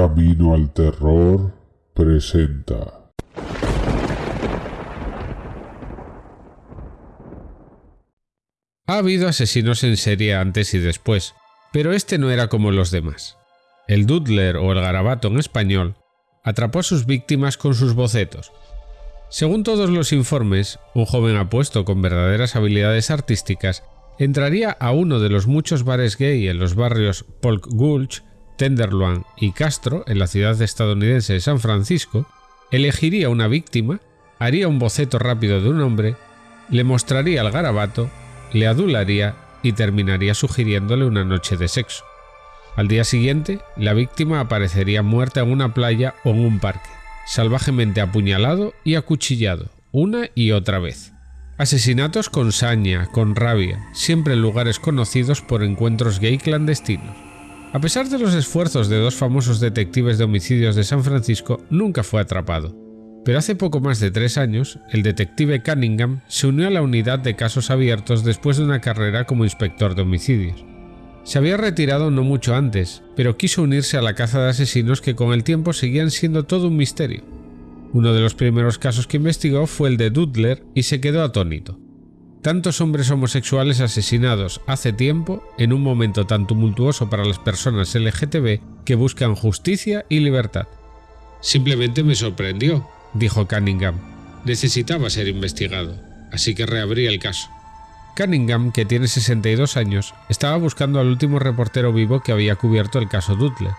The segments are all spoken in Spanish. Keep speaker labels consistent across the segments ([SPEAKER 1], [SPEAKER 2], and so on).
[SPEAKER 1] Camino al Terror presenta.
[SPEAKER 2] Ha habido asesinos en serie antes y después, pero este no era como los demás. El Doodler o el garabato en español atrapó a sus víctimas con sus bocetos. Según todos los informes, un joven apuesto con verdaderas habilidades artísticas entraría a uno de los muchos bares gay en los barrios Polk Gulch, Tenderloin y Castro, en la ciudad estadounidense de San Francisco, elegiría una víctima, haría un boceto rápido de un hombre, le mostraría el garabato, le adularía y terminaría sugiriéndole una noche de sexo. Al día siguiente, la víctima aparecería muerta en una playa o en un parque, salvajemente apuñalado y acuchillado, una y otra vez. Asesinatos con saña, con rabia, siempre en lugares conocidos por encuentros gay clandestinos. A pesar de los esfuerzos de dos famosos detectives de homicidios de San Francisco, nunca fue atrapado. Pero hace poco más de tres años, el detective Cunningham se unió a la unidad de casos abiertos después de una carrera como inspector de homicidios. Se había retirado no mucho antes, pero quiso unirse a la caza de asesinos que con el tiempo seguían siendo todo un misterio. Uno de los primeros casos que investigó fue el de Dudler y se quedó atónito. Tantos hombres homosexuales asesinados hace tiempo en un momento tan tumultuoso para las personas LGTB que buscan justicia y libertad. Simplemente me sorprendió, dijo Cunningham. Necesitaba ser investigado, así que reabrí el caso. Cunningham, que tiene 62 años, estaba buscando al último reportero vivo que había cubierto el caso Dudley.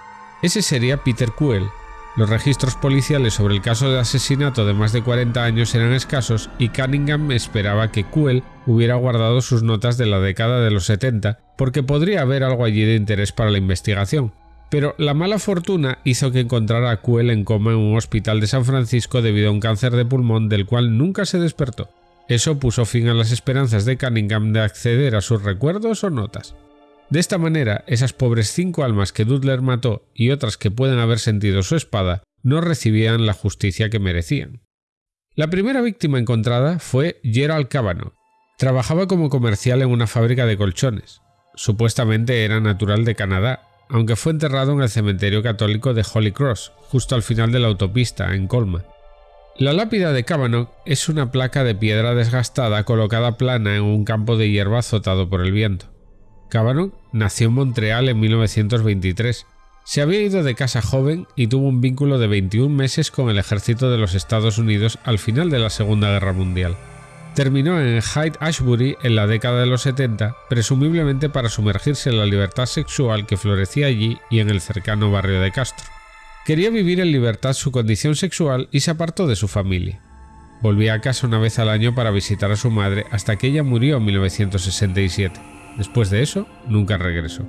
[SPEAKER 2] Ese sería Peter Kuhl. Los registros policiales sobre el caso de asesinato de más de 40 años eran escasos y Cunningham esperaba que Kuhl hubiera guardado sus notas de la década de los 70 porque podría haber algo allí de interés para la investigación. Pero la mala fortuna hizo que encontrara a Kuhl en coma en un hospital de San Francisco debido a un cáncer de pulmón del cual nunca se despertó. Eso puso fin a las esperanzas de Cunningham de acceder a sus recuerdos o notas. De esta manera, esas pobres cinco almas que Dudler mató y otras que pueden haber sentido su espada no recibían la justicia que merecían. La primera víctima encontrada fue Gerald Cavanaugh. Trabajaba como comercial en una fábrica de colchones. Supuestamente era natural de Canadá, aunque fue enterrado en el cementerio católico de Holy Cross, justo al final de la autopista, en Colma. La lápida de Cavanaugh es una placa de piedra desgastada colocada plana en un campo de hierba azotado por el viento. Cavanaugh nació en Montreal en 1923. Se había ido de casa joven y tuvo un vínculo de 21 meses con el ejército de los Estados Unidos al final de la Segunda Guerra Mundial. Terminó en Hyde Ashbury en la década de los 70, presumiblemente para sumergirse en la libertad sexual que florecía allí y en el cercano barrio de Castro. Quería vivir en libertad su condición sexual y se apartó de su familia. Volvía a casa una vez al año para visitar a su madre hasta que ella murió en 1967. Después de eso, nunca regresó.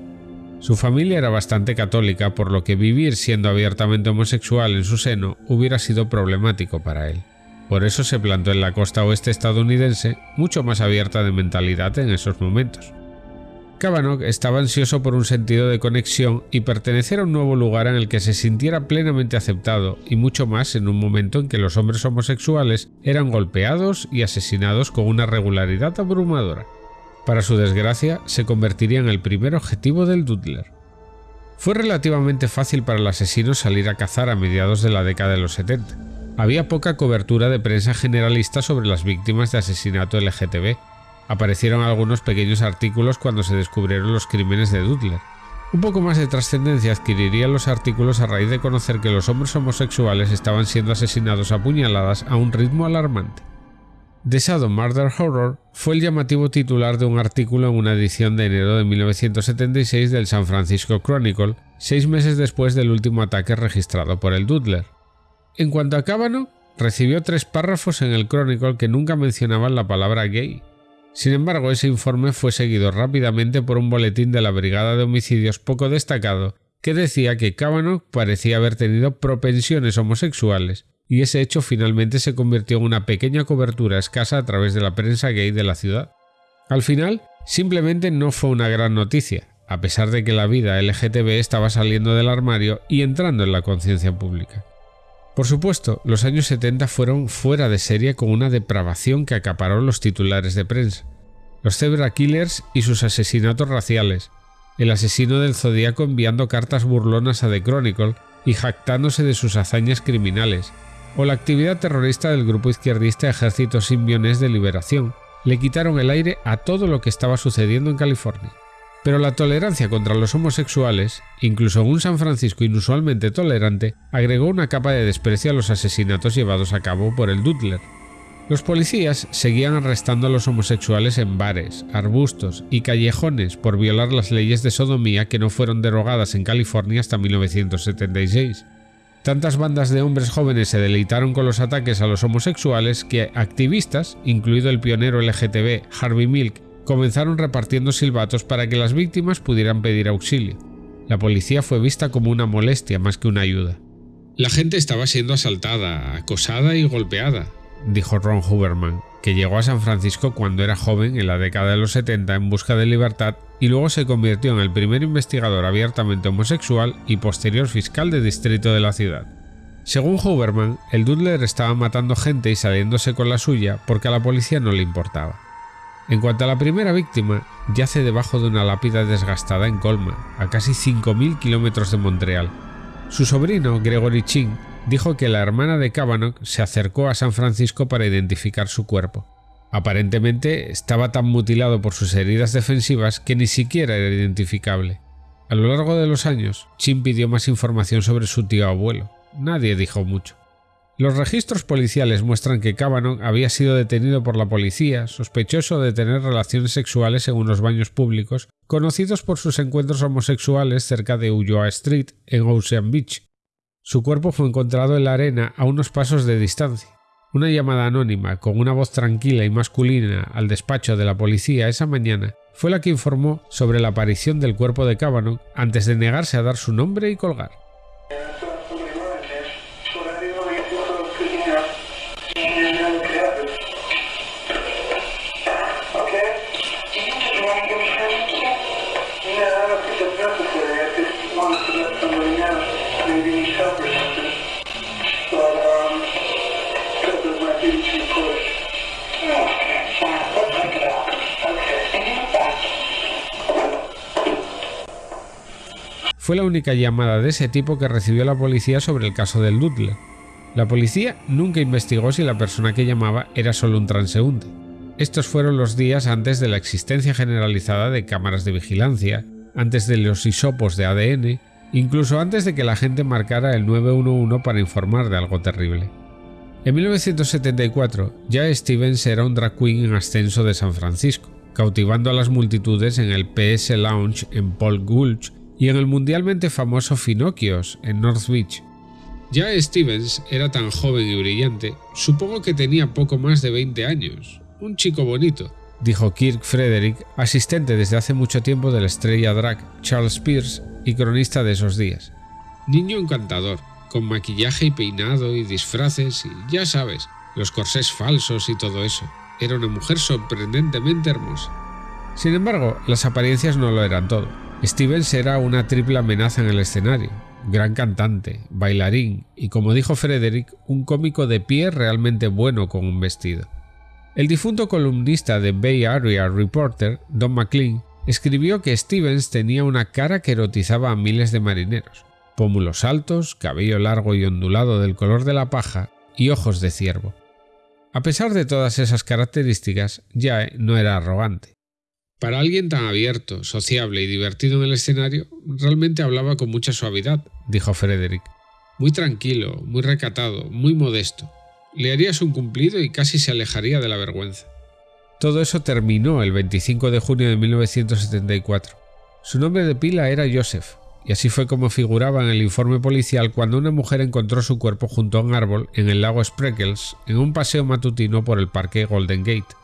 [SPEAKER 2] Su familia era bastante católica, por lo que vivir siendo abiertamente homosexual en su seno hubiera sido problemático para él. Por eso se plantó en la costa oeste estadounidense, mucho más abierta de mentalidad en esos momentos. Cavanaugh estaba ansioso por un sentido de conexión y pertenecer a un nuevo lugar en el que se sintiera plenamente aceptado y mucho más en un momento en que los hombres homosexuales eran golpeados y asesinados con una regularidad abrumadora. Para su desgracia, se convertiría en el primer objetivo del Dudler. Fue relativamente fácil para el asesino salir a cazar a mediados de la década de los 70. Había poca cobertura de prensa generalista sobre las víctimas de asesinato LGTB, aparecieron algunos pequeños artículos cuando se descubrieron los crímenes de Dudler. Un poco más de trascendencia adquirirían los artículos a raíz de conocer que los hombres homosexuales estaban siendo asesinados a puñaladas a un ritmo alarmante. The Shadow Murder Horror fue el llamativo titular de un artículo en una edición de enero de 1976 del San Francisco Chronicle, seis meses después del último ataque registrado por el Dudler. En cuanto a Cábano, recibió tres párrafos en el Chronicle que nunca mencionaban la palabra gay, sin embargo, ese informe fue seguido rápidamente por un boletín de la Brigada de Homicidios poco destacado que decía que Cavanaugh parecía haber tenido propensiones homosexuales, y ese hecho finalmente se convirtió en una pequeña cobertura escasa a través de la prensa gay de la ciudad. Al final, simplemente no fue una gran noticia, a pesar de que la vida LGTB estaba saliendo del armario y entrando en la conciencia pública. Por supuesto, los años 70 fueron fuera de serie con una depravación que acaparó los titulares de prensa. Los Zebra Killers y sus asesinatos raciales, el asesino del Zodíaco enviando cartas burlonas a The Chronicle y jactándose de sus hazañas criminales, o la actividad terrorista del grupo izquierdista Ejército Simbionés de Liberación, le quitaron el aire a todo lo que estaba sucediendo en California. Pero la tolerancia contra los homosexuales, incluso un San Francisco inusualmente tolerante, agregó una capa de desprecio a los asesinatos llevados a cabo por el Dudler. Los policías seguían arrestando a los homosexuales en bares, arbustos y callejones por violar las leyes de sodomía que no fueron derogadas en California hasta 1976. Tantas bandas de hombres jóvenes se deleitaron con los ataques a los homosexuales que activistas, incluido el pionero LGTB Harvey Milk, comenzaron repartiendo silbatos para que las víctimas pudieran pedir auxilio. La policía fue vista como una molestia más que una ayuda. La gente estaba siendo asaltada, acosada y golpeada, dijo Ron Huberman, que llegó a San Francisco cuando era joven en la década de los 70 en busca de libertad y luego se convirtió en el primer investigador abiertamente homosexual y posterior fiscal de distrito de la ciudad. Según Huberman, el Dudler estaba matando gente y saliéndose con la suya porque a la policía no le importaba. En cuanto a la primera víctima, yace debajo de una lápida desgastada en Colma, a casi 5.000 kilómetros de Montreal. Su sobrino, Gregory Ching, dijo que la hermana de Kavanaugh se acercó a San Francisco para identificar su cuerpo. Aparentemente estaba tan mutilado por sus heridas defensivas que ni siquiera era identificable. A lo largo de los años, Chin pidió más información sobre su tío abuelo. Nadie dijo mucho. Los registros policiales muestran que Kavanaugh había sido detenido por la policía, sospechoso de tener relaciones sexuales en unos baños públicos, conocidos por sus encuentros homosexuales cerca de Ulloa Street, en Ocean Beach. Su cuerpo fue encontrado en la arena a unos pasos de distancia. Una llamada anónima con una voz tranquila y masculina al despacho de la policía esa mañana fue la que informó sobre la aparición del cuerpo de Kavanaugh antes de negarse a dar su nombre y colgar. Fue la única llamada de ese tipo que recibió la policía sobre el caso del Dudley. La policía nunca investigó si la persona que llamaba era solo un transeúnte. Estos fueron los días antes de la existencia generalizada de cámaras de vigilancia, antes de los hisopos de ADN, incluso antes de que la gente marcara el 911 para informar de algo terrible. En 1974, ya Stevens era un drag queen en ascenso de San Francisco, cautivando a las multitudes en el PS Lounge en Paul Gulch y en el mundialmente famoso Finocchios en North Beach. Ya Stevens era tan joven y brillante, supongo que tenía poco más de 20 años. Un chico bonito, dijo Kirk Frederick, asistente desde hace mucho tiempo de la estrella drag Charles Pierce y cronista de esos días. Niño encantador, con maquillaje y peinado y disfraces y ya sabes, los corsés falsos y todo eso. Era una mujer sorprendentemente hermosa. Sin embargo, las apariencias no lo eran todo. Stevens era una triple amenaza en el escenario, gran cantante, bailarín y, como dijo Frederick, un cómico de pie realmente bueno con un vestido. El difunto columnista de Bay Area Reporter, Don McLean, escribió que Stevens tenía una cara que erotizaba a miles de marineros, pómulos altos, cabello largo y ondulado del color de la paja y ojos de ciervo. A pesar de todas esas características, Jae no era arrogante. Para alguien tan abierto, sociable y divertido en el escenario, realmente hablaba con mucha suavidad, dijo Frederick. Muy tranquilo, muy recatado, muy modesto. Le harías un cumplido y casi se alejaría de la vergüenza. Todo eso terminó el 25 de junio de 1974. Su nombre de pila era Joseph, y así fue como figuraba en el informe policial cuando una mujer encontró su cuerpo junto a un árbol en el lago Spreckles en un paseo matutino por el parque Golden Gate.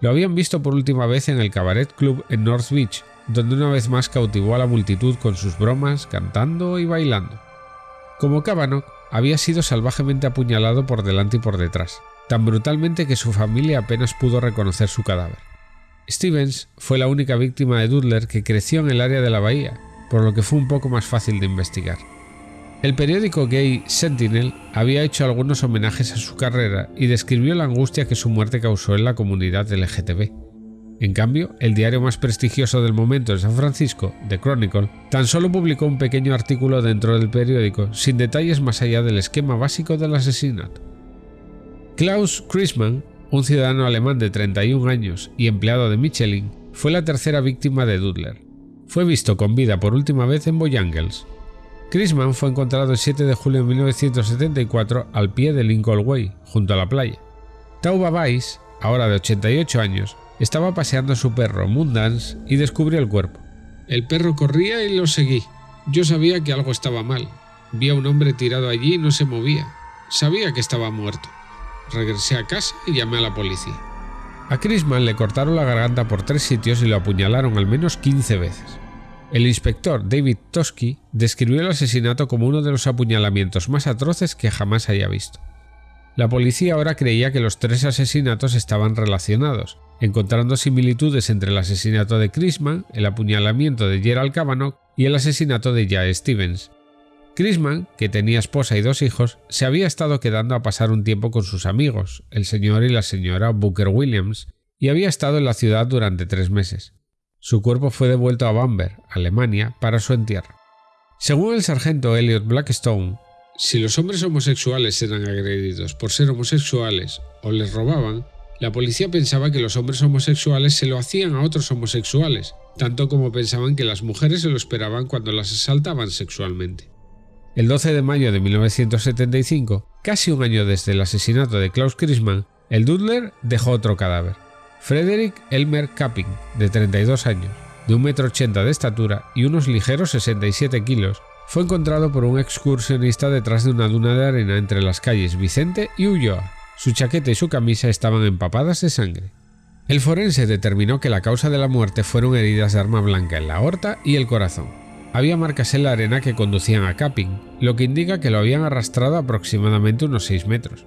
[SPEAKER 2] Lo habían visto por última vez en el Cabaret Club en North Beach, donde una vez más cautivó a la multitud con sus bromas, cantando y bailando. Como Kavanaugh, había sido salvajemente apuñalado por delante y por detrás, tan brutalmente que su familia apenas pudo reconocer su cadáver. Stevens fue la única víctima de Dudler que creció en el área de la bahía, por lo que fue un poco más fácil de investigar. El periódico gay Sentinel había hecho algunos homenajes a su carrera y describió la angustia que su muerte causó en la comunidad LGTB. En cambio, el diario más prestigioso del momento en San Francisco, The Chronicle, tan solo publicó un pequeño artículo dentro del periódico sin detalles más allá del esquema básico del asesinato. Klaus Chrisman, un ciudadano alemán de 31 años y empleado de Michelin, fue la tercera víctima de Dudler. Fue visto con vida por última vez en Boyangles. Chrisman fue encontrado el 7 de julio de 1974 al pie de Lincoln Way, junto a la playa. Tauba Weiss, ahora de 88 años, estaba paseando a su perro Moondance y descubrió el cuerpo.
[SPEAKER 3] El perro corría y lo seguí. Yo sabía que algo estaba mal. Vi a un hombre tirado allí y no se movía. Sabía que estaba muerto. Regresé a casa y llamé a la policía.
[SPEAKER 2] A Chrisman le cortaron la garganta por tres sitios y lo apuñalaron al menos 15 veces. El inspector David Tosky describió el asesinato como uno de los apuñalamientos más atroces que jamás haya visto. La policía ahora creía que los tres asesinatos estaban relacionados, encontrando similitudes entre el asesinato de Chrisman, el apuñalamiento de Gerald Kavanaugh y el asesinato de Jae Stevens. Chrisman, que tenía esposa y dos hijos, se había estado quedando a pasar un tiempo con sus amigos, el señor y la señora Booker Williams, y había estado en la ciudad durante tres meses. Su cuerpo fue devuelto a Bamberg, Alemania, para su entierro. Según el sargento Elliot Blackstone,
[SPEAKER 3] si los hombres homosexuales eran agredidos por ser homosexuales o les robaban, la policía pensaba que los hombres homosexuales se lo hacían a otros homosexuales, tanto como pensaban que las mujeres se lo esperaban cuando las asaltaban sexualmente.
[SPEAKER 2] El 12 de mayo de 1975, casi un año desde el asesinato de Klaus Christmann, el Dudler dejó otro cadáver. Frederick Elmer Kapping, de 32 años, de 1,80 m de estatura y unos ligeros 67 kilos, fue encontrado por un excursionista detrás de una duna de arena entre las calles Vicente y Ulloa. Su chaqueta y su camisa estaban empapadas de sangre. El forense determinó que la causa de la muerte fueron heridas de arma blanca en la aorta y el corazón. Había marcas en la arena que conducían a Capping, lo que indica que lo habían arrastrado aproximadamente unos 6 metros.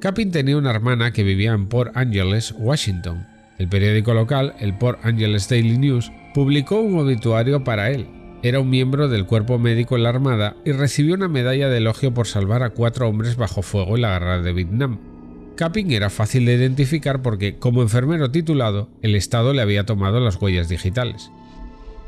[SPEAKER 2] Capping tenía una hermana que vivía en Port Angeles, Washington. El periódico local, el Port Angeles Daily News, publicó un obituario para él, era un miembro del cuerpo médico en la Armada y recibió una medalla de elogio por salvar a cuatro hombres bajo fuego en la guerra de Vietnam. Capping era fácil de identificar porque, como enfermero titulado, el Estado le había tomado las huellas digitales.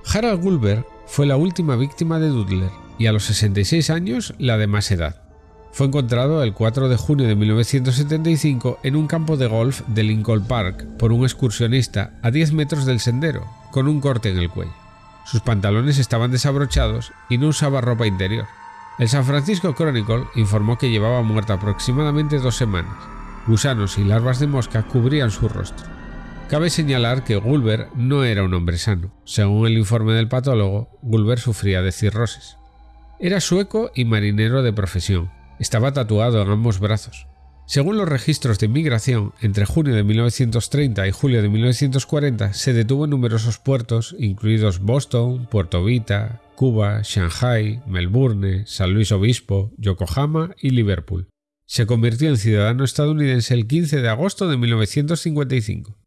[SPEAKER 2] Harald Gulber fue la última víctima de Dudler y a los 66 años la de más edad. Fue encontrado el 4 de junio de 1975 en un campo de golf de Lincoln Park por un excursionista a 10 metros del sendero, con un corte en el cuello. Sus pantalones estaban desabrochados y no usaba ropa interior. El San Francisco Chronicle informó que llevaba muerta aproximadamente dos semanas. Gusanos y larvas de mosca cubrían su rostro. Cabe señalar que Gulber no era un hombre sano. Según el informe del patólogo, Gulber sufría de cirrosis. Era sueco y marinero de profesión. Estaba tatuado en ambos brazos. Según los registros de inmigración, entre junio de 1930 y julio de 1940 se detuvo en numerosos puertos, incluidos Boston, Puerto Vita, Cuba, Shanghai, Melbourne, San Luis Obispo, Yokohama y Liverpool. Se convirtió en ciudadano estadounidense el 15 de agosto de 1955.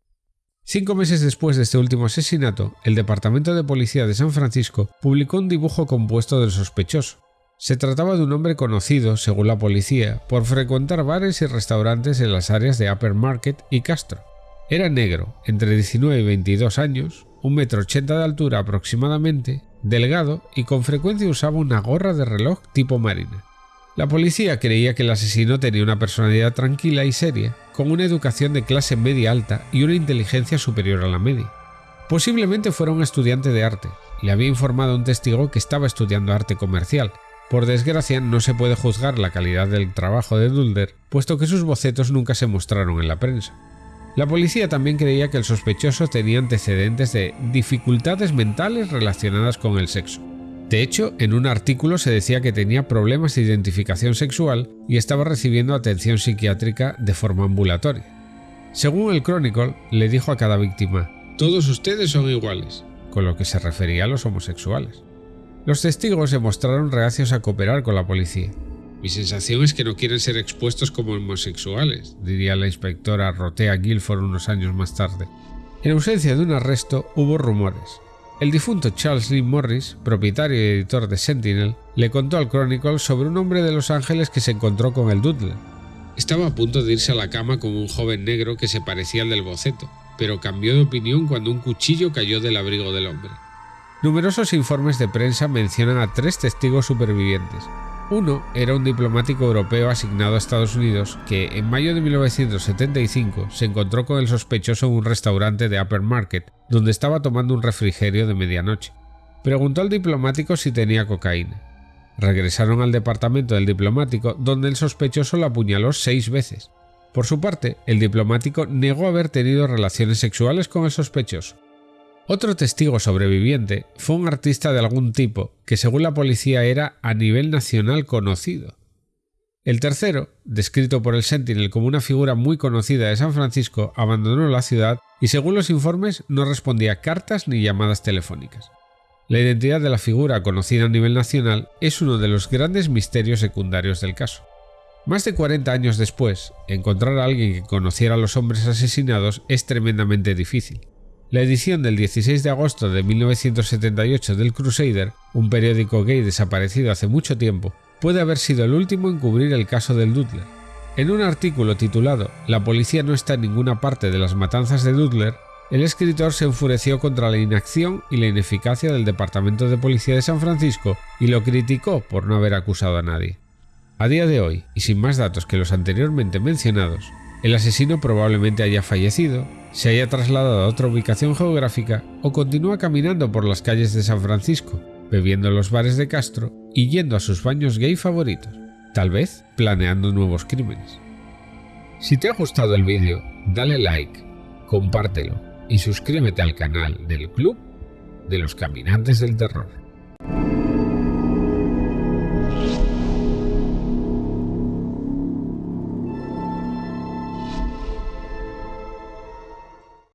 [SPEAKER 2] Cinco meses después de este último asesinato, el Departamento de Policía de San Francisco publicó un dibujo compuesto del sospechoso, se trataba de un hombre conocido, según la policía, por frecuentar bares y restaurantes en las áreas de Upper Market y Castro. Era negro, entre 19 y 22 años, un metro ochenta de altura aproximadamente, delgado y con frecuencia usaba una gorra de reloj tipo marina. La policía creía que el asesino tenía una personalidad tranquila y seria, con una educación de clase media alta y una inteligencia superior a la media. Posiblemente fuera un estudiante de arte. Le había informado a un testigo que estaba estudiando arte comercial, por desgracia, no se puede juzgar la calidad del trabajo de Dulder, puesto que sus bocetos nunca se mostraron en la prensa. La policía también creía que el sospechoso tenía antecedentes de dificultades mentales relacionadas con el sexo. De hecho, en un artículo se decía que tenía problemas de identificación sexual y estaba recibiendo atención psiquiátrica de forma ambulatoria. Según el Chronicle, le dijo a cada víctima,
[SPEAKER 3] Todos ustedes son iguales,
[SPEAKER 2] con lo que se refería a los homosexuales. Los testigos se mostraron reacios a cooperar con la policía.
[SPEAKER 3] Mi sensación es que no quieren ser expuestos como homosexuales,
[SPEAKER 2] diría la inspectora Rotea Guilford unos años más tarde. En ausencia de un arresto, hubo rumores. El difunto Charles Lee Morris, propietario y editor de Sentinel, le contó al Chronicle sobre un hombre de Los Ángeles que se encontró con el Dudley.
[SPEAKER 3] Estaba a punto de irse a la cama con un joven negro que se parecía al del boceto, pero cambió de opinión cuando un cuchillo cayó del abrigo del hombre.
[SPEAKER 2] Numerosos informes de prensa mencionan a tres testigos supervivientes. Uno era un diplomático europeo asignado a Estados Unidos que, en mayo de 1975, se encontró con el sospechoso en un restaurante de Upper Market, donde estaba tomando un refrigerio de medianoche. Preguntó al diplomático si tenía cocaína. Regresaron al departamento del diplomático, donde el sospechoso lo apuñaló seis veces. Por su parte, el diplomático negó haber tenido relaciones sexuales con el sospechoso. Otro testigo sobreviviente fue un artista de algún tipo que según la policía era a nivel nacional conocido. El tercero, descrito por el Sentinel como una figura muy conocida de San Francisco, abandonó la ciudad y según los informes no respondía cartas ni llamadas telefónicas. La identidad de la figura conocida a nivel nacional es uno de los grandes misterios secundarios del caso. Más de 40 años después, encontrar a alguien que conociera a los hombres asesinados es tremendamente difícil. La edición del 16 de agosto de 1978 del Crusader, un periódico gay desaparecido hace mucho tiempo, puede haber sido el último en cubrir el caso del Dudler. En un artículo titulado La policía no está en ninguna parte de las matanzas de Dudler, el escritor se enfureció contra la inacción y la ineficacia del Departamento de Policía de San Francisco y lo criticó por no haber acusado a nadie. A día de hoy, y sin más datos que los anteriormente mencionados, el asesino probablemente haya fallecido, se haya trasladado a otra ubicación geográfica o continúa caminando por las calles de San Francisco, bebiendo en los bares de Castro y yendo a sus baños gay favoritos, tal vez planeando nuevos crímenes. Si te ha gustado el vídeo, dale like, compártelo y suscríbete al canal del Club de los Caminantes del Terror.